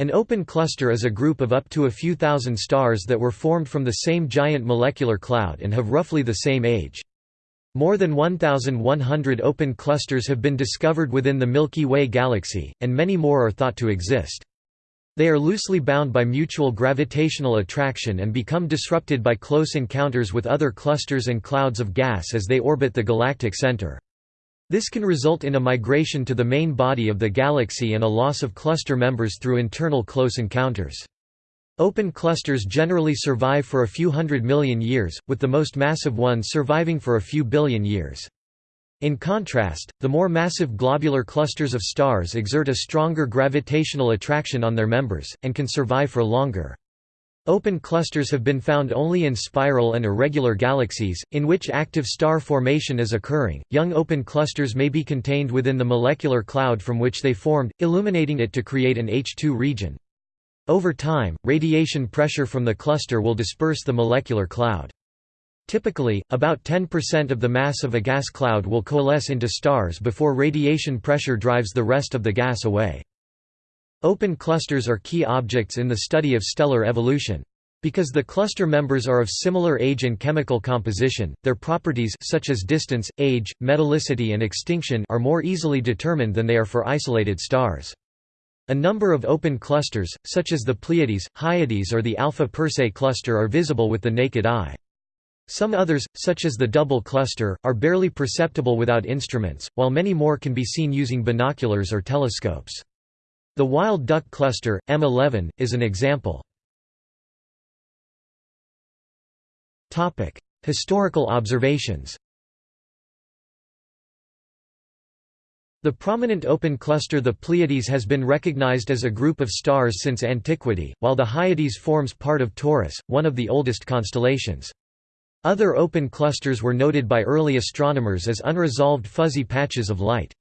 An open cluster is a group of up to a few thousand stars that were formed from the same giant molecular cloud and have roughly the same age. More than 1,100 open clusters have been discovered within the Milky Way galaxy, and many more are thought to exist. They are loosely bound by mutual gravitational attraction and become disrupted by close encounters with other clusters and clouds of gas as they orbit the galactic center. This can result in a migration to the main body of the galaxy and a loss of cluster members through internal close encounters. Open clusters generally survive for a few hundred million years, with the most massive ones surviving for a few billion years. In contrast, the more massive globular clusters of stars exert a stronger gravitational attraction on their members, and can survive for longer. Open clusters have been found only in spiral and irregular galaxies, in which active star formation is occurring. Young open clusters may be contained within the molecular cloud from which they formed, illuminating it to create an H II region. Over time, radiation pressure from the cluster will disperse the molecular cloud. Typically, about 10% of the mass of a gas cloud will coalesce into stars before radiation pressure drives the rest of the gas away. Open clusters are key objects in the study of stellar evolution. Because the cluster members are of similar age and chemical composition, their properties such as distance, age, metallicity and extinction are more easily determined than they are for isolated stars. A number of open clusters, such as the Pleiades, Hyades or the Alpha Persei cluster are visible with the naked eye. Some others, such as the double cluster, are barely perceptible without instruments, while many more can be seen using binoculars or telescopes. The wild duck cluster, M11, is an example. Historical observations The prominent open cluster the Pleiades has been recognized as a group of stars since antiquity, while the Hyades forms part of Taurus, one of the oldest constellations. Other open clusters were noted by early astronomers as unresolved fuzzy patches of light.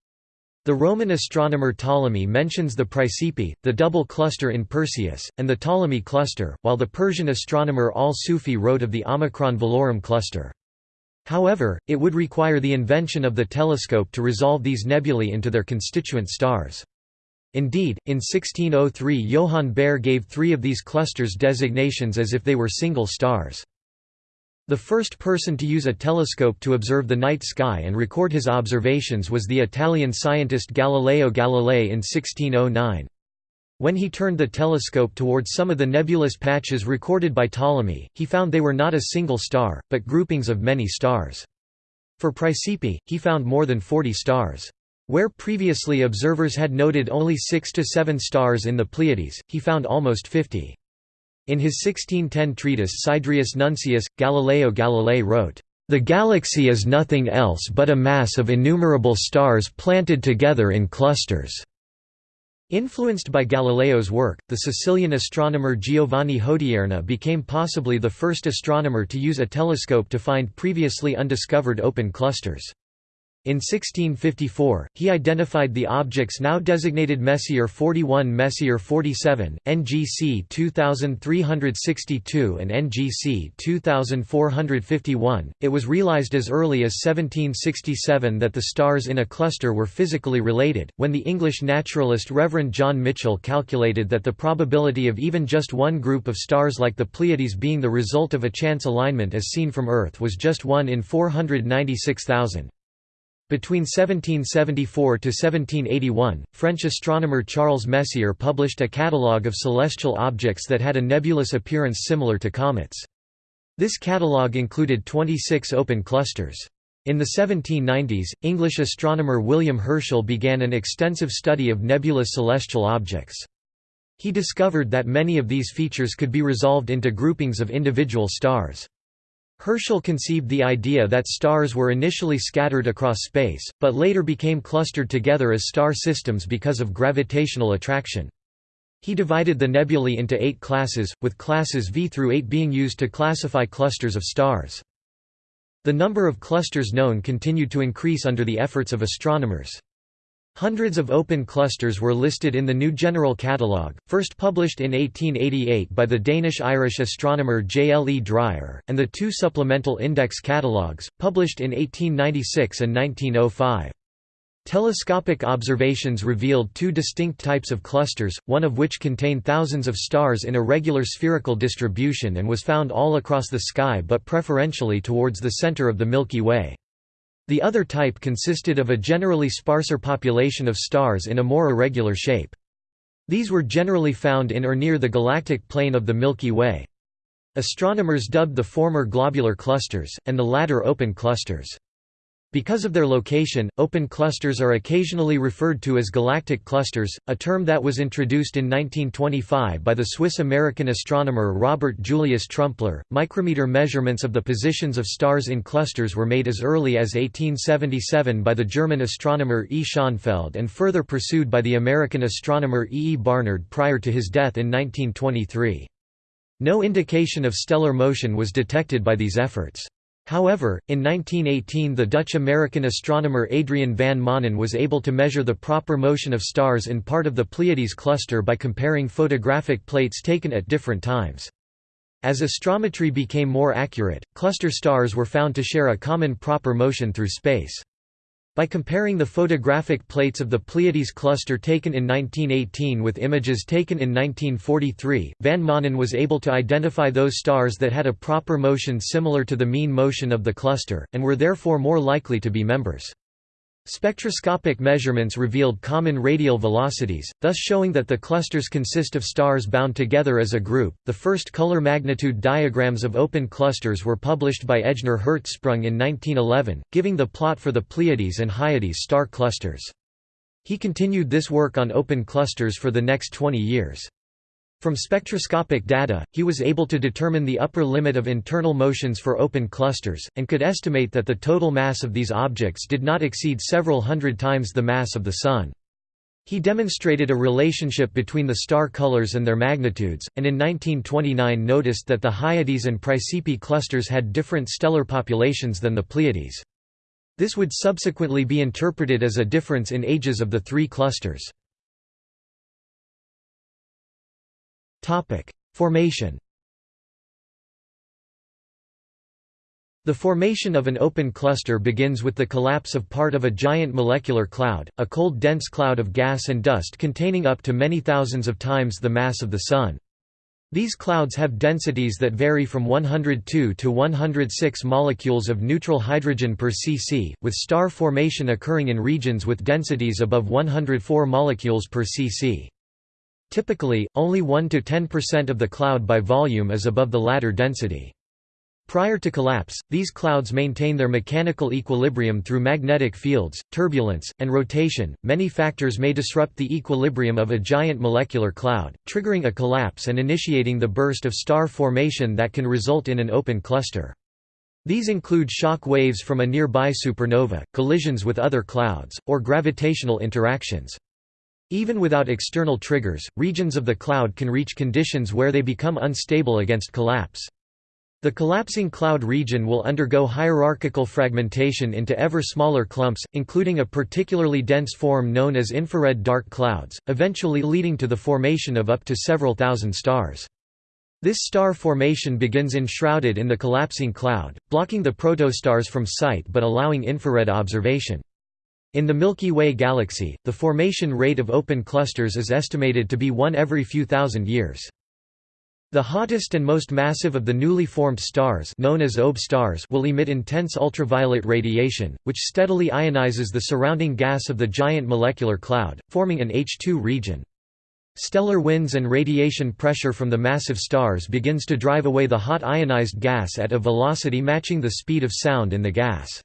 The Roman astronomer Ptolemy mentions the Praesepe, the double cluster in Perseus, and the Ptolemy cluster, while the Persian astronomer Al-Sufi wrote of the Omicron Velorum cluster. However, it would require the invention of the telescope to resolve these nebulae into their constituent stars. Indeed, in 1603 Johann Bayer gave three of these clusters designations as if they were single stars. The first person to use a telescope to observe the night sky and record his observations was the Italian scientist Galileo Galilei in 1609. When he turned the telescope towards some of the nebulous patches recorded by Ptolemy, he found they were not a single star, but groupings of many stars. For Praesepe, he found more than 40 stars. Where previously observers had noted only six to seven stars in the Pleiades, he found almost 50. In his 1610 treatise Sidereus Nuncius, Galileo Galilei wrote, "...the galaxy is nothing else but a mass of innumerable stars planted together in clusters." Influenced by Galileo's work, the Sicilian astronomer Giovanni Hodierna became possibly the first astronomer to use a telescope to find previously undiscovered open clusters. In 1654, he identified the objects now designated Messier 41 Messier 47, NGC 2362 and NGC 2451. It was realized as early as 1767 that the stars in a cluster were physically related, when the English naturalist Reverend John Michell calculated that the probability of even just one group of stars like the Pleiades being the result of a chance alignment as seen from Earth was just 1 in 496,000. Between 1774 to 1781, French astronomer Charles Messier published a catalogue of celestial objects that had a nebulous appearance similar to comets. This catalogue included 26 open clusters. In the 1790s, English astronomer William Herschel began an extensive study of nebulous celestial objects. He discovered that many of these features could be resolved into groupings of individual stars. Herschel conceived the idea that stars were initially scattered across space, but later became clustered together as star systems because of gravitational attraction. He divided the nebulae into eight classes, with classes V through 8 being used to classify clusters of stars. The number of clusters known continued to increase under the efforts of astronomers. Hundreds of open clusters were listed in the New General Catalogue, first published in 1888 by the Danish-Irish astronomer J. L. E. Dreyer, and the two supplemental index catalogues, published in 1896 and 1905. Telescopic observations revealed two distinct types of clusters, one of which contained thousands of stars in a regular spherical distribution and was found all across the sky but preferentially towards the center of the Milky Way. The other type consisted of a generally sparser population of stars in a more irregular shape. These were generally found in or near the galactic plane of the Milky Way. Astronomers dubbed the former globular clusters, and the latter open clusters. Because of their location, open clusters are occasionally referred to as galactic clusters, a term that was introduced in 1925 by the Swiss-American astronomer Robert Julius Trumpler. Micrometer measurements of the positions of stars in clusters were made as early as 1877 by the German astronomer E. Schonfeld and further pursued by the American astronomer E. E. Barnard prior to his death in 1923. No indication of stellar motion was detected by these efforts. However, in 1918 the Dutch-American astronomer Adriaan van Maanen was able to measure the proper motion of stars in part of the Pleiades cluster by comparing photographic plates taken at different times. As astrometry became more accurate, cluster stars were found to share a common proper motion through space. By comparing the photographic plates of the Pleiades cluster taken in 1918 with images taken in 1943, Van Maanen was able to identify those stars that had a proper motion similar to the mean motion of the cluster, and were therefore more likely to be members. Spectroscopic measurements revealed common radial velocities, thus showing that the clusters consist of stars bound together as a group. The first color magnitude diagrams of open clusters were published by Ejnar Hertzsprung in 1911, giving the plot for the Pleiades and Hyades star clusters. He continued this work on open clusters for the next 20 years. From spectroscopic data, he was able to determine the upper limit of internal motions for open clusters, and could estimate that the total mass of these objects did not exceed several hundred times the mass of the Sun. He demonstrated a relationship between the star colors and their magnitudes, and in 1929 noticed that the Hyades and Praesepe clusters had different stellar populations than the Pleiades. This would subsequently be interpreted as a difference in ages of the three clusters. Topic: Formation. The formation of an open cluster begins with the collapse of part of a giant molecular cloud, a cold dense cloud of gas and dust containing up to many thousands of times the mass of the Sun. These clouds have densities that vary from 102 to 106 molecules of neutral hydrogen per cc, with star formation occurring in regions with densities above 104 molecules per cc. Typically, only 1–10% of the cloud by volume is above the latter density. Prior to collapse, these clouds maintain their mechanical equilibrium through magnetic fields, turbulence, and rotation. Many factors may disrupt the equilibrium of a giant molecular cloud, triggering a collapse and initiating the burst of star formation that can result in an open cluster. These include shock waves from a nearby supernova, collisions with other clouds, or gravitational interactions. Even without external triggers, regions of the cloud can reach conditions where they become unstable against collapse. The collapsing cloud region will undergo hierarchical fragmentation into ever smaller clumps, including a particularly dense form known as infrared dark clouds, eventually leading to the formation of up to several thousand stars. This star formation begins enshrouded in the collapsing cloud, blocking the protostars from sight but allowing infrared observation. In the Milky Way galaxy, the formation rate of open clusters is estimated to be one every few thousand years. The hottest and most massive of the newly formed stars known as OB stars will emit intense ultraviolet radiation, which steadily ionizes the surrounding gas of the giant molecular cloud, forming an H II region. Stellar winds and radiation pressure from the massive stars begins to drive away the hot ionized gas at a velocity matching the speed of sound in the gas.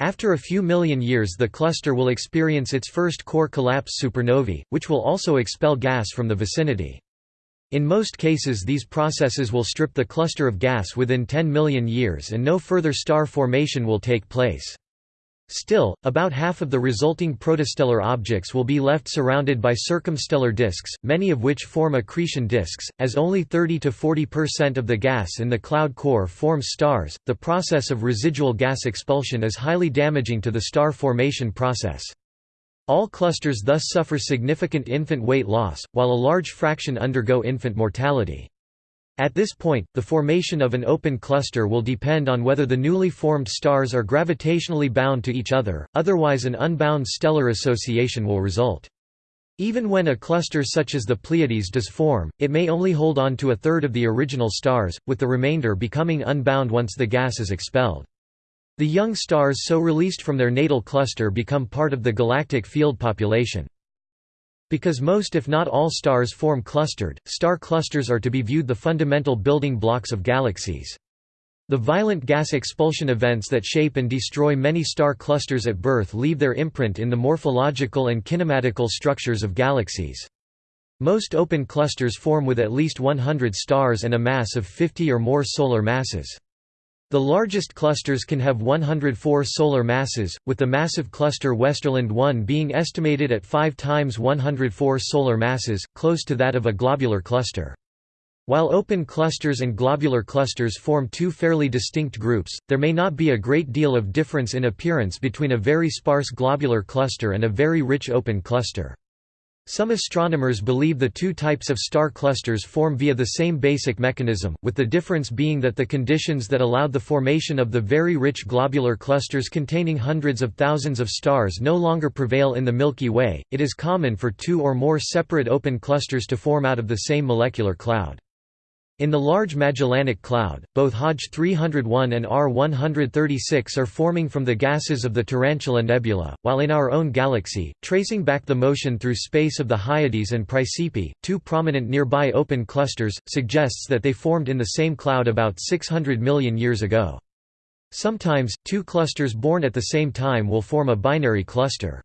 After a few million years the cluster will experience its first core collapse supernovae, which will also expel gas from the vicinity. In most cases these processes will strip the cluster of gas within 10 million years and no further star formation will take place. Still, about half of the resulting protostellar objects will be left surrounded by circumstellar disks, many of which form accretion disks, as only 30 to 40% of the gas in the cloud core forms stars. The process of residual gas expulsion is highly damaging to the star formation process. All clusters thus suffer significant infant weight loss, while a large fraction undergo infant mortality. At this point, the formation of an open cluster will depend on whether the newly formed stars are gravitationally bound to each other, otherwise an unbound stellar association will result. Even when a cluster such as the Pleiades does form, it may only hold on to a third of the original stars, with the remainder becoming unbound once the gas is expelled. The young stars so released from their natal cluster become part of the galactic field population. Because most if not all stars form clustered, star clusters are to be viewed the fundamental building blocks of galaxies. The violent gas expulsion events that shape and destroy many star clusters at birth leave their imprint in the morphological and kinematical structures of galaxies. Most open clusters form with at least 100 stars and a mass of 50 or more solar masses. The largest clusters can have 104 solar masses, with the massive cluster Westerlund 1 being estimated at 5 times 104 solar masses, close to that of a globular cluster. While open clusters and globular clusters form two fairly distinct groups, there may not be a great deal of difference in appearance between a very sparse globular cluster and a very rich open cluster. Some astronomers believe the two types of star clusters form via the same basic mechanism, with the difference being that the conditions that allowed the formation of the very rich globular clusters containing hundreds of thousands of stars no longer prevail in the Milky Way. It is common for two or more separate open clusters to form out of the same molecular cloud. In the Large Magellanic Cloud, both Hodge 301 and R 136 are forming from the gases of the Tarantula Nebula, while in our own galaxy, tracing back the motion through space of the Hyades and Praesepe, two prominent nearby open clusters, suggests that they formed in the same cloud about 600 million years ago. Sometimes, two clusters born at the same time will form a binary cluster.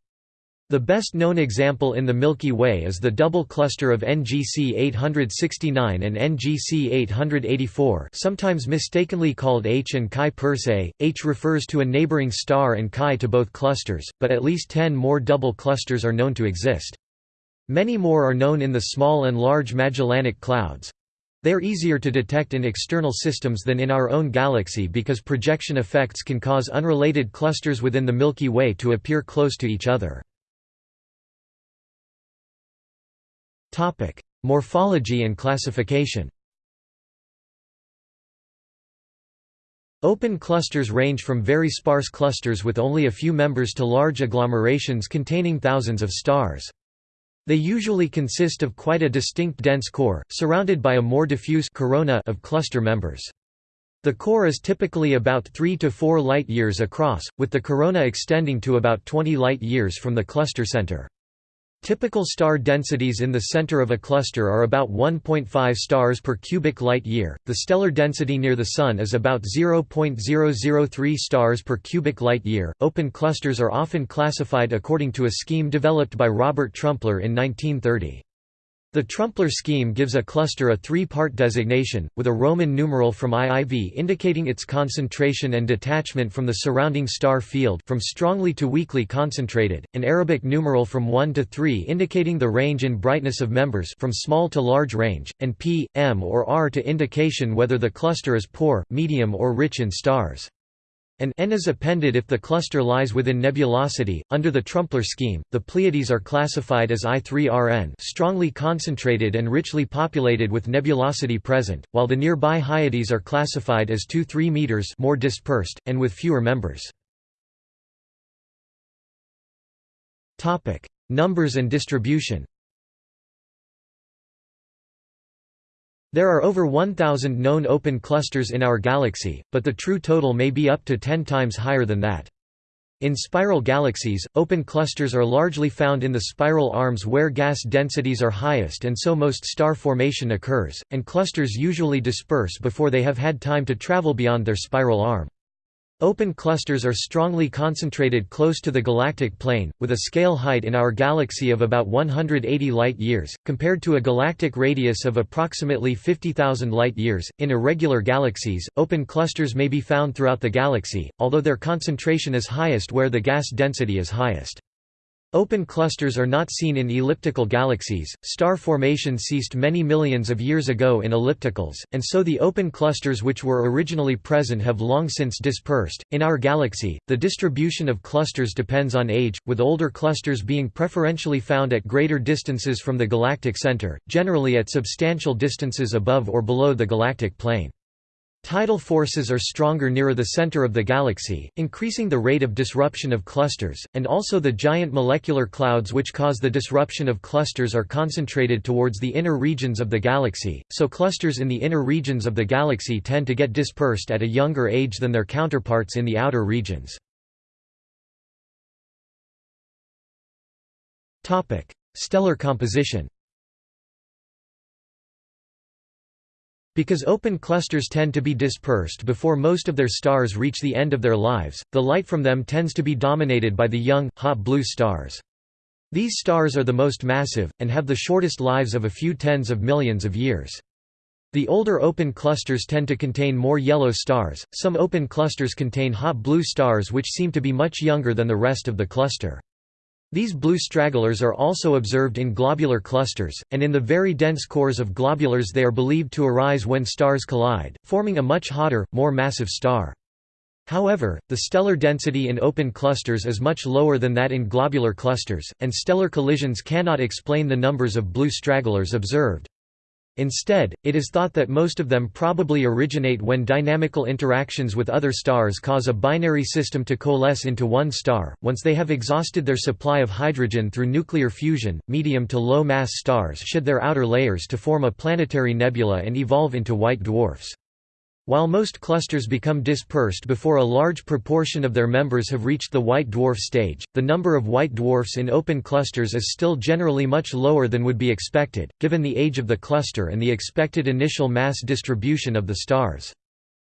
The best known example in the Milky Way is the double cluster of NGC 869 and NGC 884 sometimes mistakenly called H and Chi Persei. H refers to a neighboring star and Chi to both clusters, but at least ten more double clusters are known to exist. Many more are known in the small and large Magellanic Clouds. They are easier to detect in external systems than in our own galaxy because projection effects can cause unrelated clusters within the Milky Way to appear close to each other. Topic: Morphology and classification. Open clusters range from very sparse clusters with only a few members to large agglomerations containing thousands of stars. They usually consist of quite a distinct dense core, surrounded by a more diffuse corona of cluster members. The core is typically about 3 to 4 light-years across, with the corona extending to about 20 light-years from the cluster center. Typical star densities in the center of a cluster are about 1.5 stars per cubic light year. The stellar density near the Sun is about 0.003 stars per cubic light year. Open clusters are often classified according to a scheme developed by Robert Trumpler in 1930. The Trumpler scheme gives a cluster a three-part designation, with a Roman numeral from IIV indicating its concentration and detachment from the surrounding star field from strongly to weakly concentrated, an Arabic numeral from 1 to 3 indicating the range in brightness of members from small to large range, and P, M or R to indication whether the cluster is poor, medium or rich in stars. An N is appended if the cluster lies within nebulosity. Under the Trumpler scheme, the Pleiades are classified as I3RN, strongly concentrated and richly populated with nebulosity present, while the nearby Hyades are classified as 2-3 meters, more dispersed and with fewer members. Topic: Numbers and distribution. There are over 1,000 known open clusters in our galaxy, but the true total may be up to 10 times higher than that. In spiral galaxies, open clusters are largely found in the spiral arms where gas densities are highest and so most star formation occurs, and clusters usually disperse before they have had time to travel beyond their spiral arm. Open clusters are strongly concentrated close to the galactic plane, with a scale height in our galaxy of about 180 light-years, compared to a galactic radius of approximately 50,000 light-years. In irregular galaxies, open clusters may be found throughout the galaxy, although their concentration is highest where the gas density is highest. Open clusters are not seen in elliptical galaxies. Star formation ceased many millions of years ago in ellipticals, and so the open clusters which were originally present have long since dispersed. In our galaxy, the distribution of clusters depends on age, with older clusters being preferentially found at greater distances from the galactic center, generally at substantial distances above or below the galactic plane. Tidal forces are stronger nearer the center of the galaxy, increasing the rate of disruption of clusters, and also the giant molecular clouds which cause the disruption of clusters are concentrated towards the inner regions of the galaxy, so clusters in the inner regions of the galaxy tend to get dispersed at a younger age than their counterparts in the outer regions. Stellar composition Because open clusters tend to be dispersed before most of their stars reach the end of their lives, the light from them tends to be dominated by the young, hot blue stars. These stars are the most massive, and have the shortest lives of a few tens of millions of years. The older open clusters tend to contain more yellow stars, some open clusters contain hot blue stars which seem to be much younger than the rest of the cluster. These blue stragglers are also observed in globular clusters, and in the very dense cores of globulars they are believed to arise when stars collide, forming a much hotter, more massive star. However, the stellar density in open clusters is much lower than that in globular clusters, and stellar collisions cannot explain the numbers of blue stragglers observed. Instead, it is thought that most of them probably originate when dynamical interactions with other stars cause a binary system to coalesce into one star. Once they have exhausted their supply of hydrogen through nuclear fusion, medium to low mass stars shed their outer layers to form a planetary nebula and evolve into white dwarfs. While most clusters become dispersed before a large proportion of their members have reached the white dwarf stage, the number of white dwarfs in open clusters is still generally much lower than would be expected, given the age of the cluster and the expected initial mass distribution of the stars.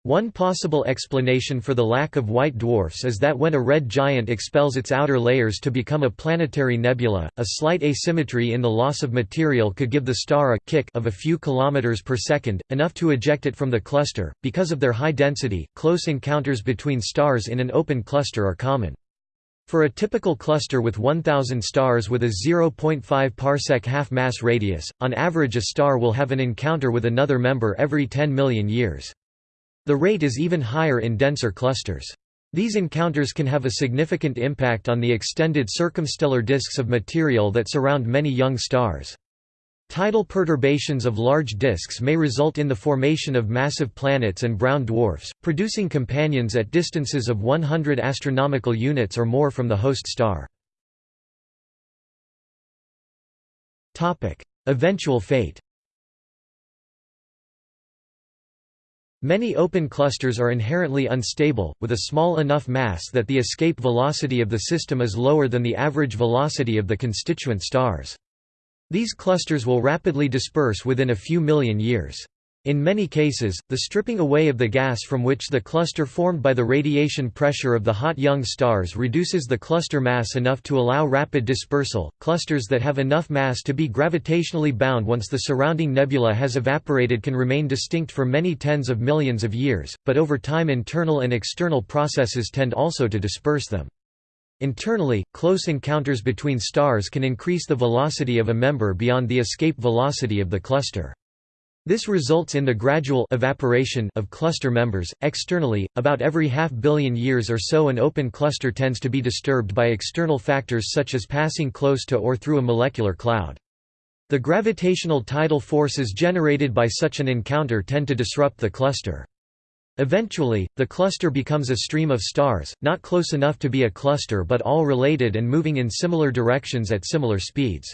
One possible explanation for the lack of white dwarfs is that when a red giant expels its outer layers to become a planetary nebula, a slight asymmetry in the loss of material could give the star a kick of a few kilometers per second, enough to eject it from the cluster. Because of their high density, close encounters between stars in an open cluster are common. For a typical cluster with 1000 stars with a 0.5 parsec half-mass radius, on average a star will have an encounter with another member every 10 million years. The rate is even higher in denser clusters. These encounters can have a significant impact on the extended circumstellar disks of material that surround many young stars. Tidal perturbations of large disks may result in the formation of massive planets and brown dwarfs, producing companions at distances of 100 astronomical units or more from the host star. Eventual fate Many open clusters are inherently unstable, with a small enough mass that the escape velocity of the system is lower than the average velocity of the constituent stars. These clusters will rapidly disperse within a few million years. In many cases, the stripping away of the gas from which the cluster formed by the radiation pressure of the hot young stars reduces the cluster mass enough to allow rapid dispersal. Clusters that have enough mass to be gravitationally bound once the surrounding nebula has evaporated can remain distinct for many tens of millions of years, but over time internal and external processes tend also to disperse them. Internally, close encounters between stars can increase the velocity of a member beyond the escape velocity of the cluster. This results in the gradual evaporation of cluster members. Externally, about every half billion years or so an open cluster tends to be disturbed by external factors such as passing close to or through a molecular cloud. The gravitational tidal forces generated by such an encounter tend to disrupt the cluster. Eventually, the cluster becomes a stream of stars, not close enough to be a cluster but all related and moving in similar directions at similar speeds.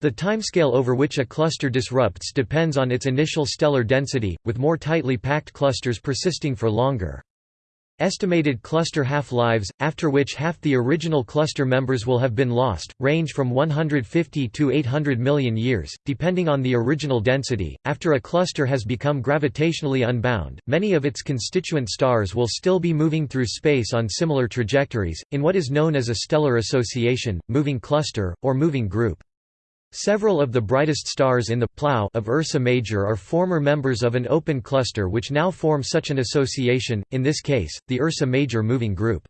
The timescale over which a cluster disrupts depends on its initial stellar density, with more tightly packed clusters persisting for longer. Estimated cluster half-lives, after which half the original cluster members will have been lost, range from 150 to 800 million years, depending on the original density. After a cluster has become gravitationally unbound, many of its constituent stars will still be moving through space on similar trajectories, in what is known as a stellar association, moving cluster, or moving group. Several of the brightest stars in the plough of Ursa Major are former members of an open cluster which now form such an association, in this case, the Ursa Major Moving Group.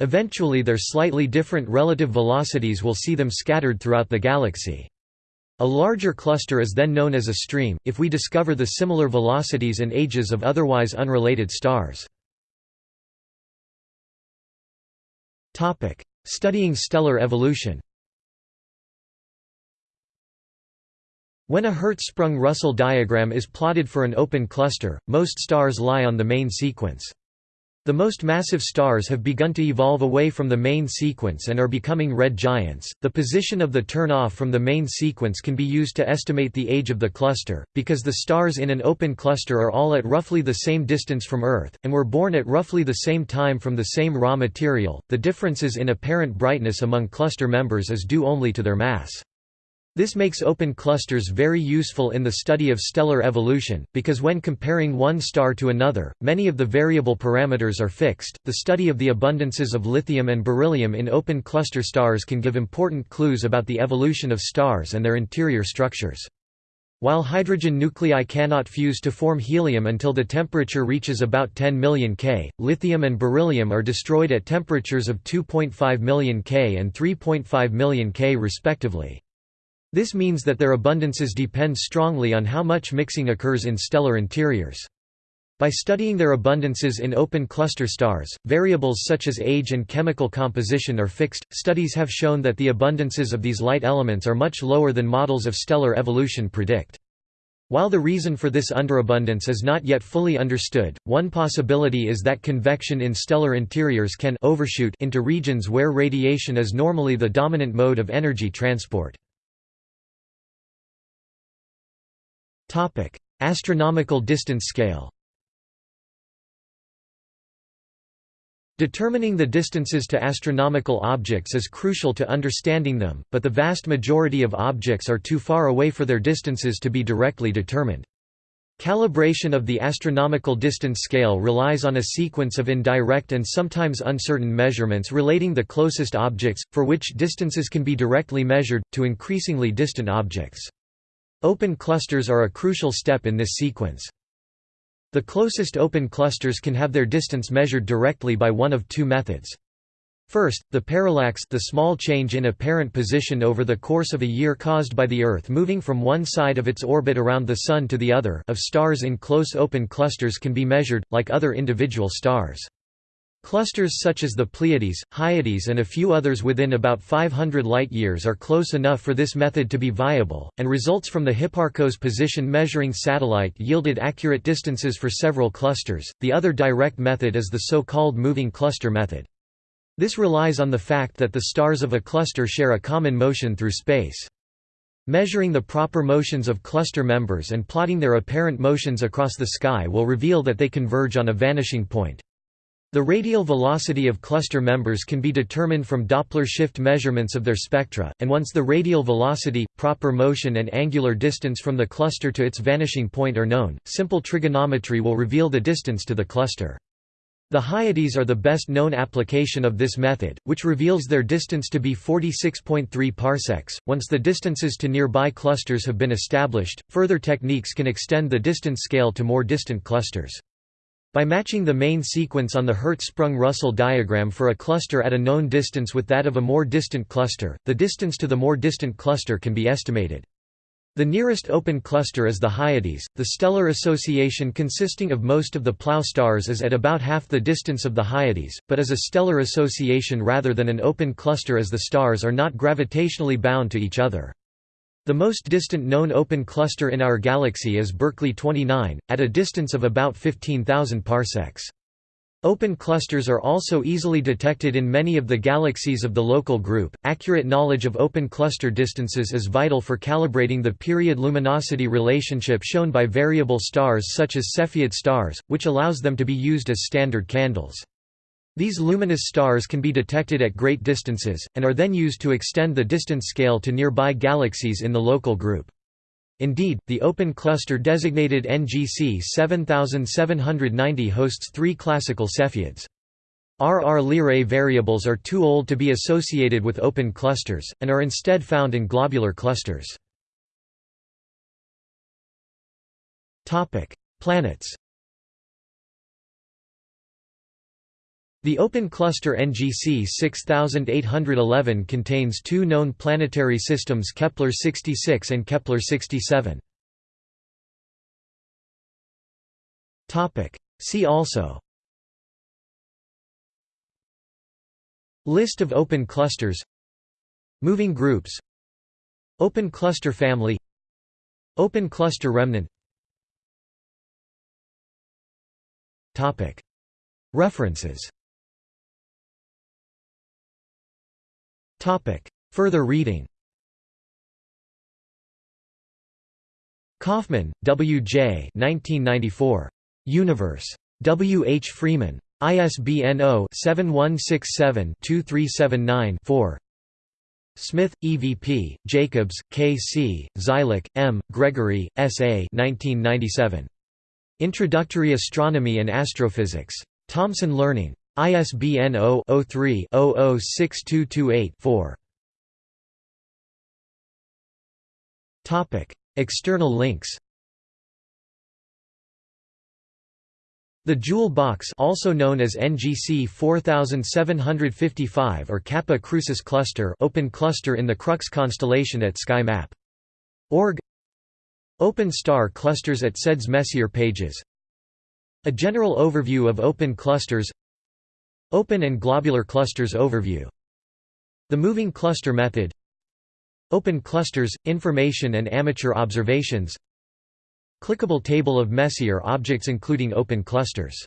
Eventually their slightly different relative velocities will see them scattered throughout the galaxy. A larger cluster is then known as a stream, if we discover the similar velocities and ages of otherwise unrelated stars. Studying stellar evolution When a Hertzsprung-Russell diagram is plotted for an open cluster, most stars lie on the main sequence. The most massive stars have begun to evolve away from the main sequence and are becoming red giants. The position of the turn-off from the main sequence can be used to estimate the age of the cluster, because the stars in an open cluster are all at roughly the same distance from Earth, and were born at roughly the same time from the same raw material. The differences in apparent brightness among cluster members is due only to their mass. This makes open clusters very useful in the study of stellar evolution, because when comparing one star to another, many of the variable parameters are fixed. The study of the abundances of lithium and beryllium in open cluster stars can give important clues about the evolution of stars and their interior structures. While hydrogen nuclei cannot fuse to form helium until the temperature reaches about 10 million K, lithium and beryllium are destroyed at temperatures of 2.5 million K and 3.5 million K respectively. This means that their abundances depend strongly on how much mixing occurs in stellar interiors. By studying their abundances in open cluster stars, variables such as age and chemical composition are fixed. Studies have shown that the abundances of these light elements are much lower than models of stellar evolution predict. While the reason for this underabundance is not yet fully understood, one possibility is that convection in stellar interiors can overshoot into regions where radiation is normally the dominant mode of energy transport. Topic: Astronomical distance scale. Determining the distances to astronomical objects is crucial to understanding them, but the vast majority of objects are too far away for their distances to be directly determined. Calibration of the astronomical distance scale relies on a sequence of indirect and sometimes uncertain measurements relating the closest objects, for which distances can be directly measured, to increasingly distant objects. Open clusters are a crucial step in this sequence. The closest open clusters can have their distance measured directly by one of two methods. First, the parallax the small change in apparent position over the course of a year caused by the Earth moving from one side of its orbit around the Sun to the other of stars in close open clusters can be measured, like other individual stars. Clusters such as the Pleiades, Hyades and a few others within about 500 light-years are close enough for this method to be viable, and results from the Hipparcos position measuring satellite yielded accurate distances for several clusters. The other direct method is the so-called moving cluster method. This relies on the fact that the stars of a cluster share a common motion through space. Measuring the proper motions of cluster members and plotting their apparent motions across the sky will reveal that they converge on a vanishing point. The radial velocity of cluster members can be determined from Doppler shift measurements of their spectra, and once the radial velocity, proper motion and angular distance from the cluster to its vanishing point are known, simple trigonometry will reveal the distance to the cluster. The Hyades are the best known application of this method, which reveals their distance to be 46.3 parsecs. Once the distances to nearby clusters have been established, further techniques can extend the distance scale to more distant clusters. By matching the main sequence on the Hertzsprung-Russell diagram for a cluster at a known distance with that of a more distant cluster, the distance to the more distant cluster can be estimated. The nearest open cluster is the Hyades. The stellar association consisting of most of the Plough stars is at about half the distance of the Hyades, but is a stellar association rather than an open cluster as the stars are not gravitationally bound to each other. The most distant known open cluster in our galaxy is Berkeley 29, at a distance of about 15,000 parsecs. Open clusters are also easily detected in many of the galaxies of the local group. Accurate knowledge of open cluster distances is vital for calibrating the period luminosity relationship shown by variable stars such as Cepheid stars, which allows them to be used as standard candles. These luminous stars can be detected at great distances, and are then used to extend the distance scale to nearby galaxies in the local group. Indeed, the open cluster designated NGC 7790 hosts three classical Cepheids. RR Lyrae variables are too old to be associated with open clusters, and are instead found in globular clusters. Planets The open cluster NGC 6811 contains two known planetary systems Kepler-66 and Kepler-67. See also. List of open clusters. Moving groups. Open cluster family. Open cluster remnant. References Further reading Kaufman, W. J. 1994. Universe. W. H. Freeman. ISBN 0-7167-2379-4 Smith, EVP, Jacobs, K. C., Zeilik, M., Gregory, S. A. 1997. Introductory Astronomy and Astrophysics. Thomson Learning. ISBN 0-03-006228-4. External links. The Jewel box also known as NGC 4755 or Kappa Crucis cluster open cluster in the Crux constellation at SkyMap.org Open star clusters at SEDS Messier pages. A general overview of open clusters Open and globular clusters overview. The moving cluster method. Open clusters, information and amateur observations. Clickable table of Messier objects including open clusters